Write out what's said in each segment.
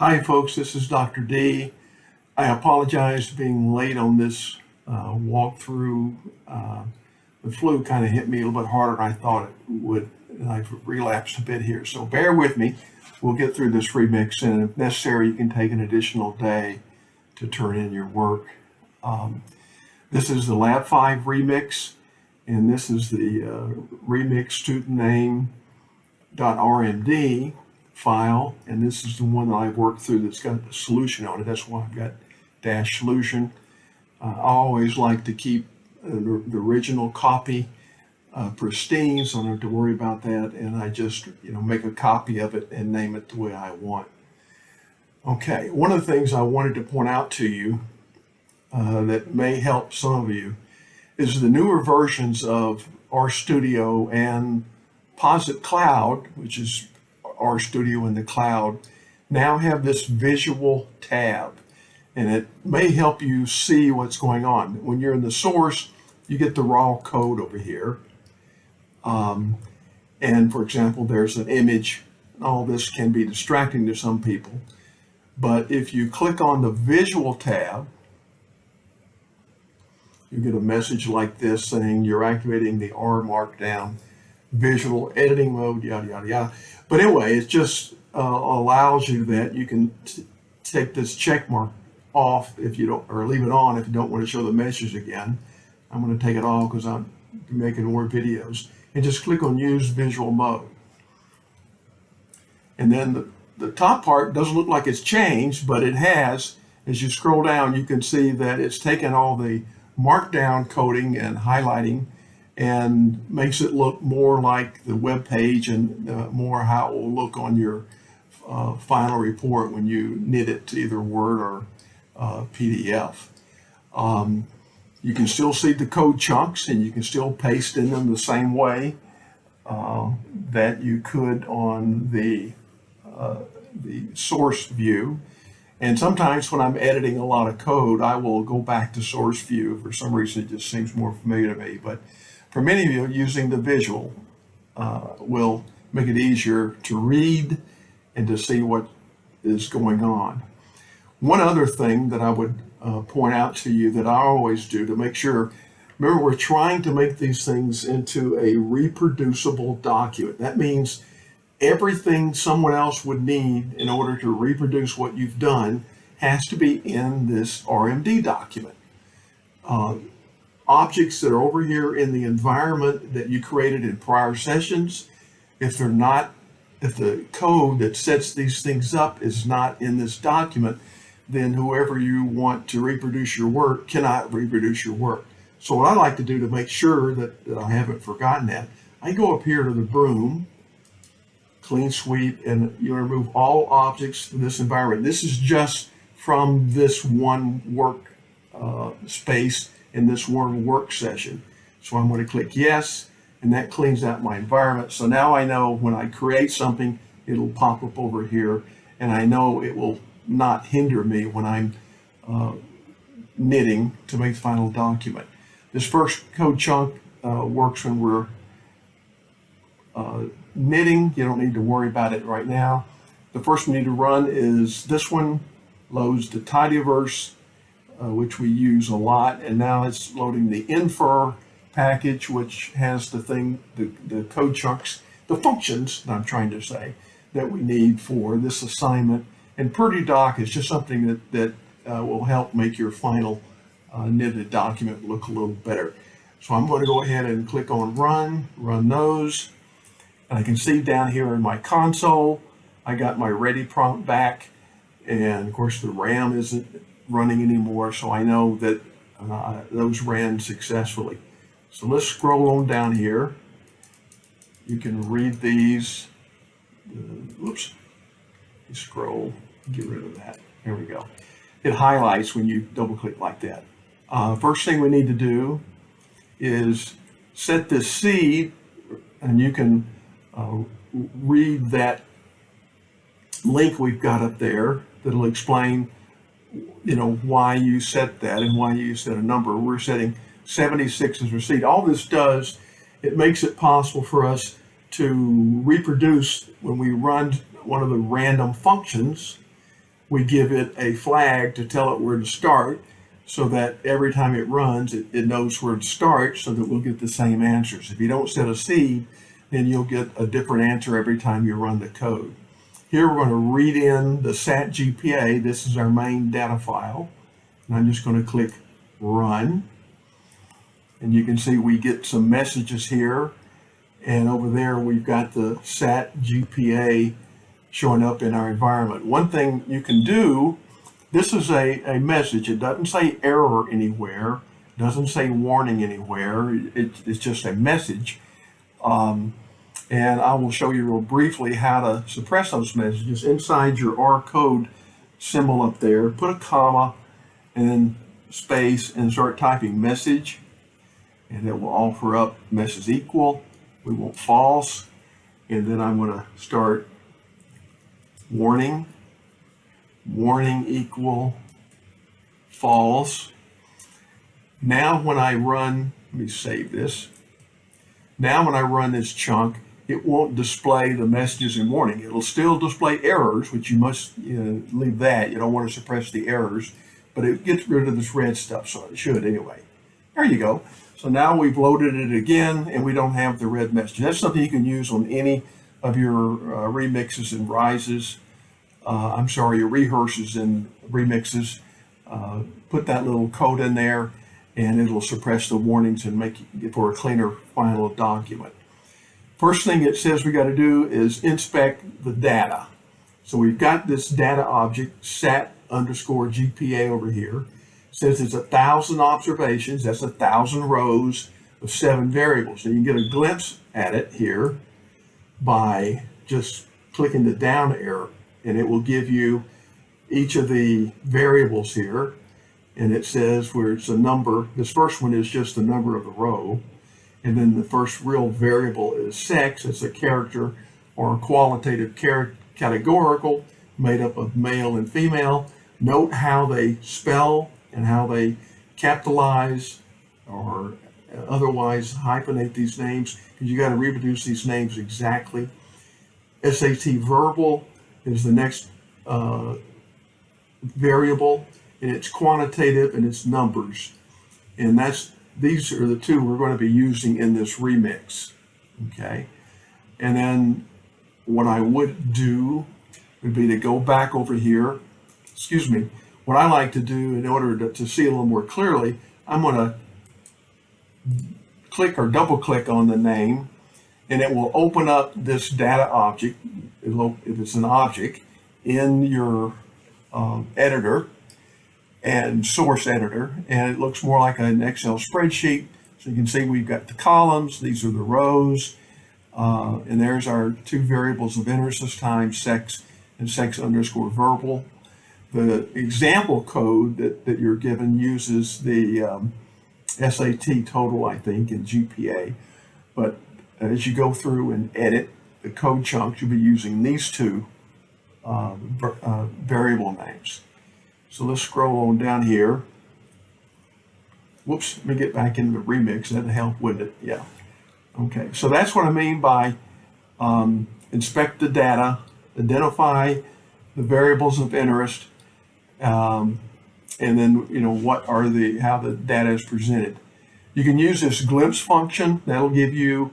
Hi, folks. This is Dr. D. I apologize for being late on this uh, walkthrough. Uh, the flu kind of hit me a little bit harder than I thought it would, and I've relapsed a bit here. So bear with me. We'll get through this remix, and if necessary, you can take an additional day to turn in your work. Um, this is the Lab 5 remix, and this is the uh, remix student name.rmd file, and this is the one that I've worked through that's got the solution on it. That's why I've got dash solution. Uh, I always like to keep uh, the, original copy uh, pristine, so I don't have to worry about that, and I just you know make a copy of it and name it the way I want. Okay, one of the things I wanted to point out to you uh, that may help some of you is the newer versions of RStudio and Posit Cloud, which is RStudio in the cloud, now have this visual tab and it may help you see what's going on. When you're in the source, you get the raw code over here. Um, and for example, there's an image. All this can be distracting to some people. But if you click on the visual tab, you get a message like this saying you're activating the R Markdown visual editing mode, yada, yada, yada. But anyway, it just uh, allows you that you can take this check mark off if you don't, or leave it on if you don't want to show the message again. I'm going to take it off because I'm making more videos. And just click on use visual mode. And then the, the top part doesn't look like it's changed, but it has. As you scroll down, you can see that it's taken all the markdown coding and highlighting and makes it look more like the web page and uh, more how it will look on your uh, final report when you knit it to either Word or uh, PDF. Um, you can still see the code chunks and you can still paste in them the same way uh, that you could on the, uh, the source view. And sometimes when I'm editing a lot of code, I will go back to source view. For some reason, it just seems more familiar to me. But for many of you, using the visual uh, will make it easier to read and to see what is going on. One other thing that I would uh, point out to you that I always do to make sure, remember we're trying to make these things into a reproducible document. That means everything someone else would need in order to reproduce what you've done has to be in this RMD document. Uh, objects that are over here in the environment that you created in prior sessions, if they're not, if the code that sets these things up is not in this document, then whoever you want to reproduce your work cannot reproduce your work. So what I like to do to make sure that, that I haven't forgotten that, I go up here to the broom, clean sweep, and you remove all objects from this environment. This is just from this one work uh, space in this one work session. So I'm going to click yes, and that cleans out my environment. So now I know when I create something, it'll pop up over here, and I know it will not hinder me when I'm uh, knitting to make the final document. This first code chunk uh, works when we're uh, knitting. You don't need to worry about it right now. The first we need to run is this one, loads the tidyverse, uh, which we use a lot. And now it's loading the infer package, which has the thing, the, the code chunks, the functions, that I'm trying to say, that we need for this assignment and prettydoc is just something that, that uh, will help make your final uh, knitted document look a little better. So I'm going to go ahead and click on run, run those. And I can see down here in my console, I got my ready prompt back. And of course the RAM isn't running anymore. So I know that uh, those ran successfully. So let's scroll on down here. You can read these. Uh, oops. Scroll get rid of that. Here we go. It highlights when you double click like that. Uh, first thing we need to do is set this seed and you can uh, read that link we've got up there that'll explain you know why you set that and why you set a number. We're setting 76 as receipt. All this does, it makes it possible for us to reproduce when we run one of the random functions we give it a flag to tell it where to start so that every time it runs, it, it knows where to start so that we'll get the same answers. If you don't set a seed, then you'll get a different answer every time you run the code. Here we're going to read in the SAT GPA. This is our main data file. And I'm just going to click run. And you can see we get some messages here. And over there, we've got the SAT GPA showing up in our environment. One thing you can do, this is a, a message. It doesn't say error anywhere, doesn't say warning anywhere. It, it's just a message. Um, and I will show you real briefly how to suppress those messages inside your R code symbol up there. Put a comma and then space and start typing message and it will offer up message equal. We want false and then I'm going to start warning, warning equal false. Now when I run, let me save this. Now when I run this chunk, it won't display the messages in warning. It'll still display errors, which you must you know, leave that. You don't want to suppress the errors, but it gets rid of this red stuff, so it should anyway. There you go. So now we've loaded it again, and we don't have the red message. That's something you can use on any of your uh, remixes and rises. Uh, I'm sorry, your rehearses and remixes. Uh, put that little code in there, and it'll suppress the warnings and make it for a cleaner final document. First thing it says we got to do is inspect the data. So we've got this data object, sat underscore GPA over here. It says it's a thousand observations, that's a thousand rows of seven variables. And you can get a glimpse at it here by just clicking the down arrow and it will give you each of the variables here. And it says where it's a number, this first one is just the number of the row. And then the first real variable is sex. It's a character or a qualitative categorical made up of male and female. Note how they spell and how they capitalize or otherwise hyphenate these names because you got to reproduce these names exactly. SAT verbal is the next uh, variable and it's quantitative and it's numbers. And that's these are the two we're going to be using in this remix. Okay. And then what I would do would be to go back over here. Excuse me. What I like to do in order to, to see a little more clearly, I'm going to click or double click on the name and it will open up this data object, if it's an object, in your um, editor and source editor, and it looks more like an Excel spreadsheet. So you can see we've got the columns, these are the rows, uh, and there's our two variables of interest this time, sex and sex underscore verbal. The example code that, that you're given uses the um, SAT total, I think, and GPA. But as you go through and edit the code chunks, you'll be using these two uh, uh, variable names. So let's scroll on down here. Whoops, let me get back into the remix. That'd help, wouldn't it? Yeah. Okay, so that's what I mean by um, inspect the data, identify the variables of interest, um, and then you know what are the how the data is presented. You can use this glimpse function. That'll give you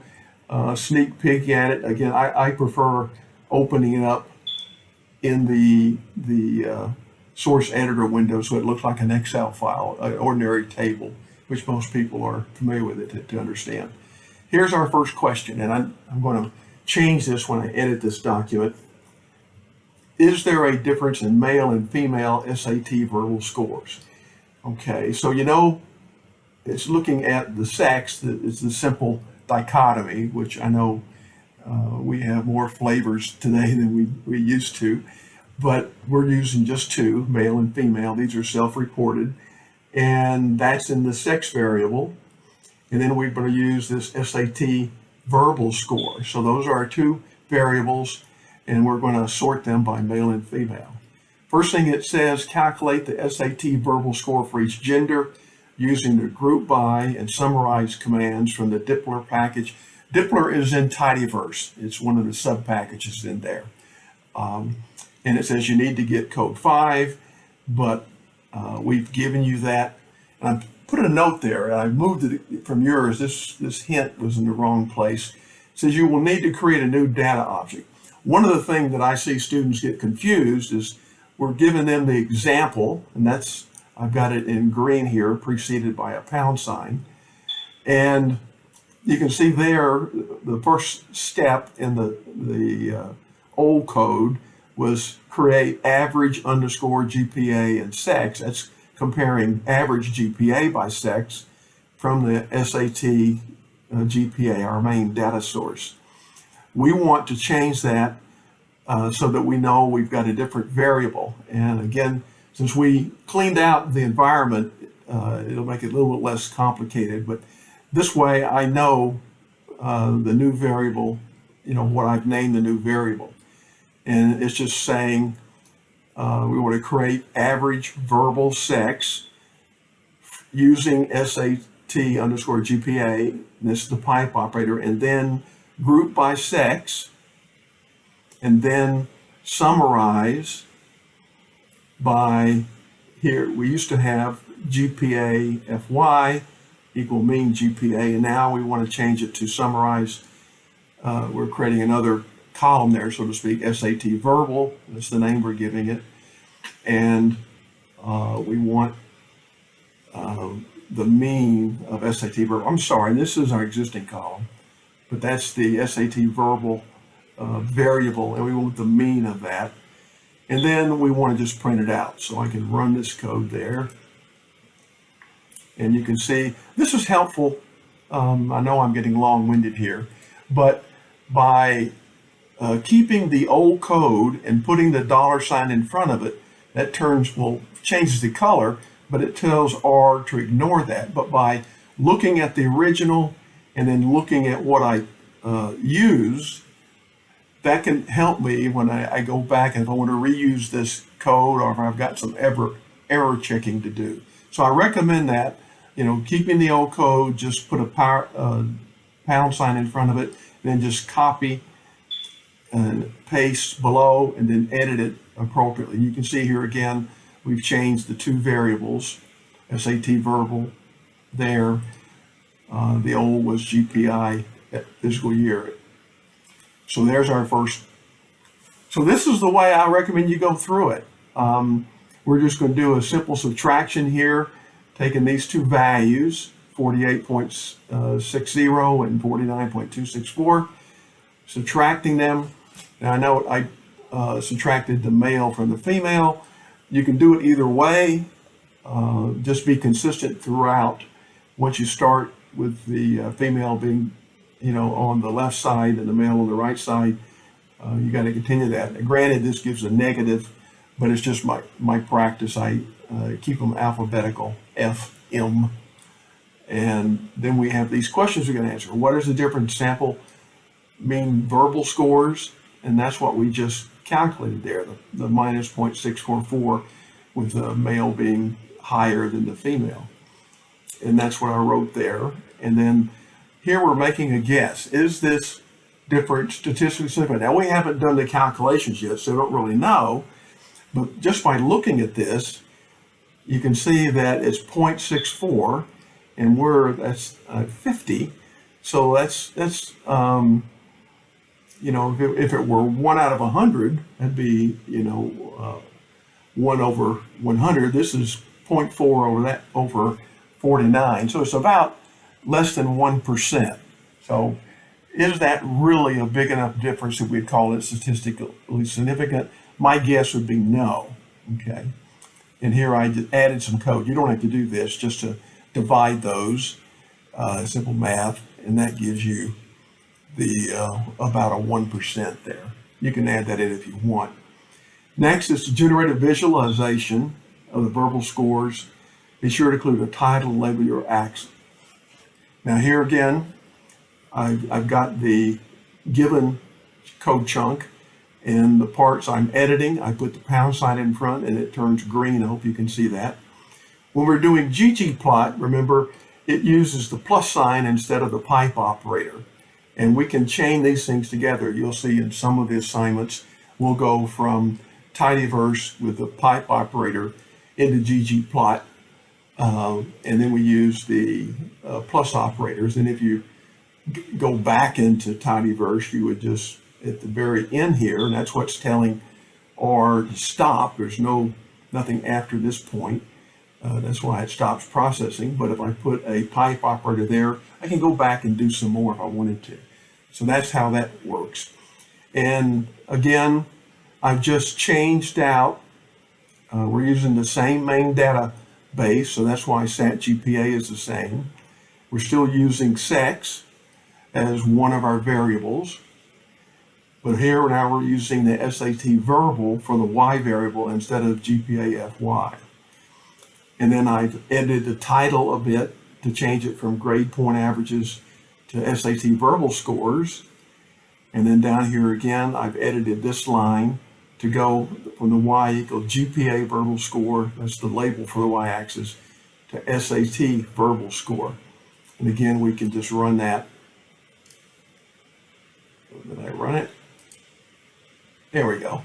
a sneak peek at it. Again, I, I prefer opening it up in the the uh, source editor window so it looks like an Excel file, an ordinary table, which most people are familiar with it to, to understand. Here's our first question, and I'm, I'm going to change this when I edit this document. Is there a difference in male and female SAT verbal scores? Okay, so you know, it's looking at the sex, it's the simple dichotomy, which I know uh, we have more flavors today than we, we used to but we're using just two, male and female. These are self-reported, and that's in the sex variable. And then we're going to use this SAT verbal score. So those are our two variables, and we're going to sort them by male and female. First thing it says, calculate the SAT verbal score for each gender using the group by and summarize commands from the dplyr package. dplyr is in Tidyverse. It's one of the sub packages in there. Um, and it says you need to get code five, but uh, we've given you that. And I put a note there, and I moved it from yours. This, this hint was in the wrong place. It says you will need to create a new data object. One of the things that I see students get confused is we're giving them the example, and that's, I've got it in green here, preceded by a pound sign. And you can see there, the first step in the, the uh, old code was create average underscore GPA and sex. That's comparing average GPA by sex from the SAT uh, GPA, our main data source. We want to change that uh, so that we know we've got a different variable. And again, since we cleaned out the environment, uh, it'll make it a little bit less complicated. But this way I know uh, the new variable, you know, what I've named the new variable. And it's just saying uh, we want to create average verbal sex using SAT underscore GPA. This is the pipe operator. And then group by sex. And then summarize by here. We used to have GPA FY equal mean GPA. And now we want to change it to summarize. Uh, we're creating another column there, so to speak, SAT verbal, that's the name we're giving it. And uh, we want uh, the mean of SAT verbal. I'm sorry, this is our existing column, but that's the SAT verbal uh, variable, and we want the mean of that. And then we want to just print it out. So I can run this code there. And you can see this is helpful. Um, I know I'm getting long-winded here, but by uh, keeping the old code and putting the dollar sign in front of it, that turns, well, changes the color, but it tells R to ignore that. But by looking at the original and then looking at what I uh, use, that can help me when I, I, go back and if I want to reuse this code or if I've got some ever, error checking to do. So I recommend that, you know, keeping the old code, just put a power, uh, pound sign in front of it, then just copy and paste below and then edit it appropriately. You can see here again, we've changed the two variables, SAT verbal there. Uh, the old was GPI at fiscal year. So there's our first. So this is the way I recommend you go through it. Um, we're just going to do a simple subtraction here, taking these two values, 48.60 uh, and 49.264, subtracting them now I know I uh, subtracted the male from the female. You can do it either way. Uh, just be consistent throughout. Once you start with the uh, female being, you know, on the left side and the male on the right side, uh, you got to continue that. Granted, this gives a negative, but it's just my, my practice. I uh, keep them alphabetical, F, M. And then we have these questions we're going to answer. What is the difference sample mean verbal scores and that's what we just calculated there, the, the minus 0.644 with the male being higher than the female. And that's what I wrote there. And then here we're making a guess. Is this different statistically significant? Now we haven't done the calculations yet, so I don't really know. But just by looking at this, you can see that it's 0.64 and we're, that's uh, 50. So that's, that's um, you know, if it, if it were one out of a hundred, that'd be, you know, uh, one over 100. This is 0.4 over that over 49. So it's about less than 1%. So is that really a big enough difference that we'd call it statistically significant? My guess would be no. Okay. And here I added some code. You don't have to do this just to divide those, uh, simple math, and that gives you the uh, about a 1% there. You can add that in if you want. Next is to generate a visualization of the verbal scores. Be sure to include a title, label your accent. Now here again, I've, I've got the given code chunk and the parts I'm editing, I put the pound sign in front and it turns green. I hope you can see that. When we're doing ggplot, remember, it uses the plus sign instead of the pipe operator. And we can chain these things together. You'll see in some of the assignments, we'll go from tidyverse with the pipe operator into ggplot. Um, and then we use the uh, plus operators. And if you go back into tidyverse, you would just, at the very end here, and that's what's telling R to stop. There's no, nothing after this point. Uh, that's why it stops processing. But if I put a pipe operator there, I can go back and do some more if I wanted to. So that's how that works. And again, I've just changed out, uh, we're using the same main database, so that's why SAT GPA is the same. We're still using sex as one of our variables. But here now we're using the SAT verbal for the Y variable instead of GPA FY. And then I've edited the title a bit to change it from grade point averages to SAT verbal scores. And then down here again, I've edited this line to go from the Y equal GPA verbal score, that's the label for the Y axis, to SAT verbal score. And again, we can just run that. Did I run it? There we go.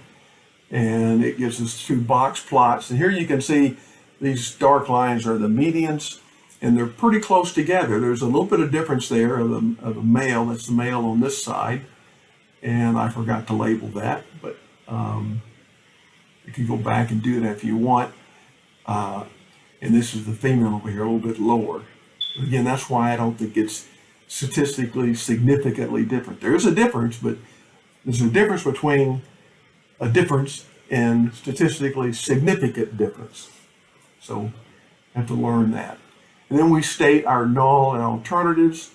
And it gives us two box plots. And here you can see these dark lines are the medians and they're pretty close together. There's a little bit of difference there of the, of the male, that's the male on this side. And I forgot to label that, but um, you can go back and do that if you want. Uh, and this is the female over here, a little bit lower. Again, that's why I don't think it's statistically significantly different. There is a difference, but there's a difference between a difference and statistically significant difference. So have to learn that. And then we state our null and alternatives.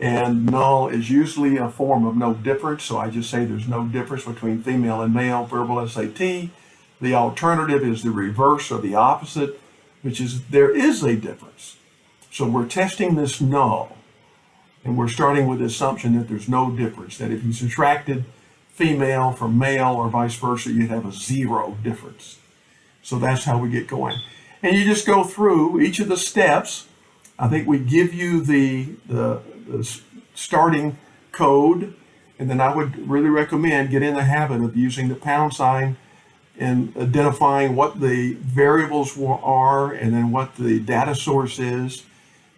And null is usually a form of no difference. So I just say there's no difference between female and male verbal SAT. The alternative is the reverse or the opposite, which is there is a difference. So we're testing this null. And we're starting with the assumption that there's no difference, that if you subtracted female from male or vice versa, you'd have a zero difference. So that's how we get going. And you just go through each of the steps. I think we give you the, the, the starting code, and then I would really recommend get in the habit of using the pound sign and identifying what the variables are and then what the data source is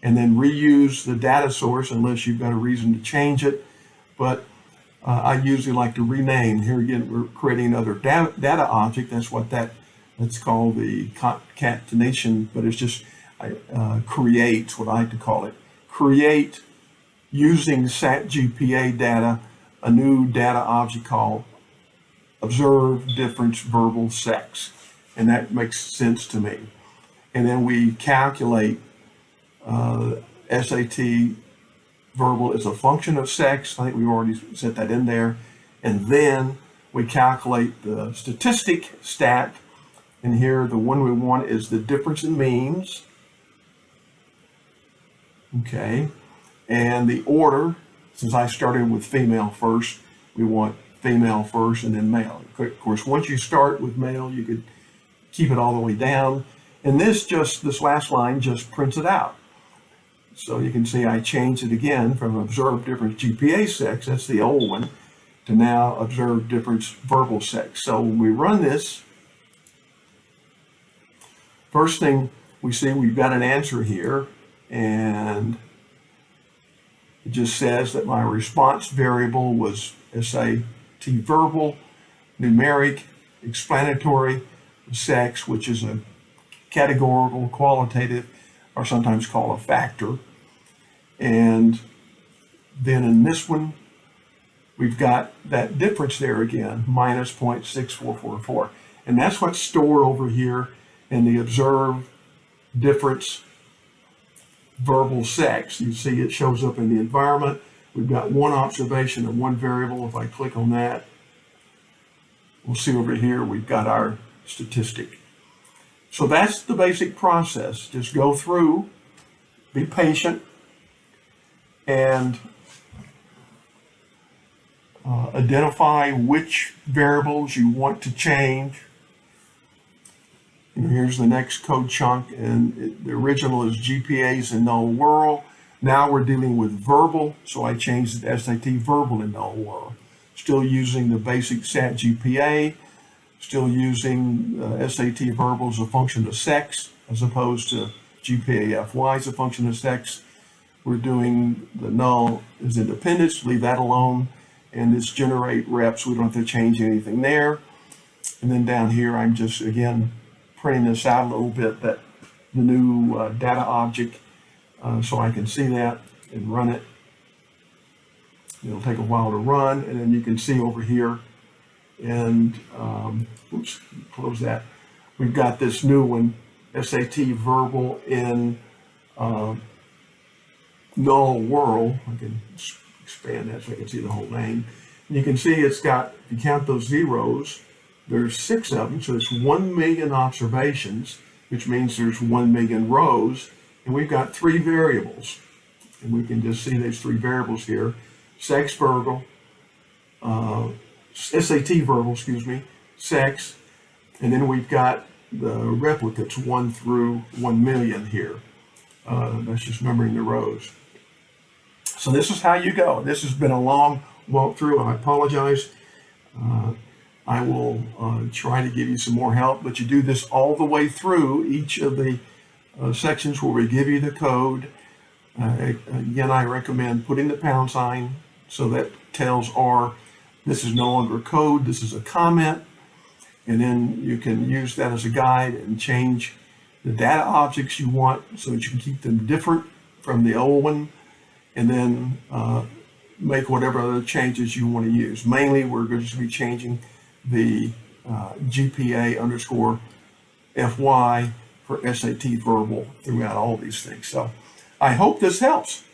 and then reuse the data source unless you've got a reason to change it. But uh, I usually like to rename. Here again, we're creating another data, data object. That's what that, that's called the concatenation, but it's just uh, create, what I like to call it. Create using SAT GPA data, a new data object called observe difference verbal sex. And that makes sense to me. And then we calculate uh, SAT verbal as a function of sex. I think we already set that in there. And then we calculate the statistic stat. And here, the one we want is the difference in means. Okay. And the order, since I started with female first, we want female first and then male. Of course, once you start with male, you could keep it all the way down. And this just, this last line just prints it out. So you can see I changed it again from observed difference GPA sex, that's the old one, to now observed difference verbal sex. So when we run this, first thing we see we've got an answer here and it just says that my response variable was SAT verbal, numeric, explanatory, sex, which is a categorical, qualitative, or sometimes called a factor. And then in this one, we've got that difference there again, minus 0.6444. And that's what's stored over here in the observed difference verbal sex. You see it shows up in the environment. We've got one observation and one variable. If I click on that, we'll see over here we've got our statistic. So that's the basic process. Just go through, be patient, and uh, identify which variables you want to change. Here's the next code chunk, and it, the original is GPAs in null world. Now we're dealing with verbal, so I changed the SAT verbal in null world. Still using the basic SAT GPA, still using uh, SAT verbal as a function of sex as opposed to GPA FY as a function of sex. We're doing the null as independence, leave that alone. And this generate reps, we don't have to change anything there. And then down here, I'm just, again, printing this out a little bit, that the new uh, data object, uh, so I can see that and run it. It'll take a while to run, and then you can see over here, and, um, oops, close that. We've got this new one, SAT verbal in uh, null world. I can expand that so I can see the whole name. And you can see it's got, you count those zeros, there's six of them, so it's one million observations, which means there's one million rows, and we've got three variables. And we can just see those three variables here, sex verbal, uh, SAT verbal, excuse me, sex, and then we've got the replicates one through one million here. Uh, that's just numbering the rows. So this is how you go. This has been a long walkthrough. And I apologize. Uh, I will uh, try to give you some more help, but you do this all the way through each of the uh, sections where we give you the code. Uh, again, I recommend putting the pound sign so that tells R this is no longer code, this is a comment. And then you can use that as a guide and change the data objects you want so that you can keep them different from the old one. And then uh, make whatever other changes you want to use. Mainly, we're going to be changing the uh, GPA underscore FY for SAT verbal throughout all these things. So I hope this helps.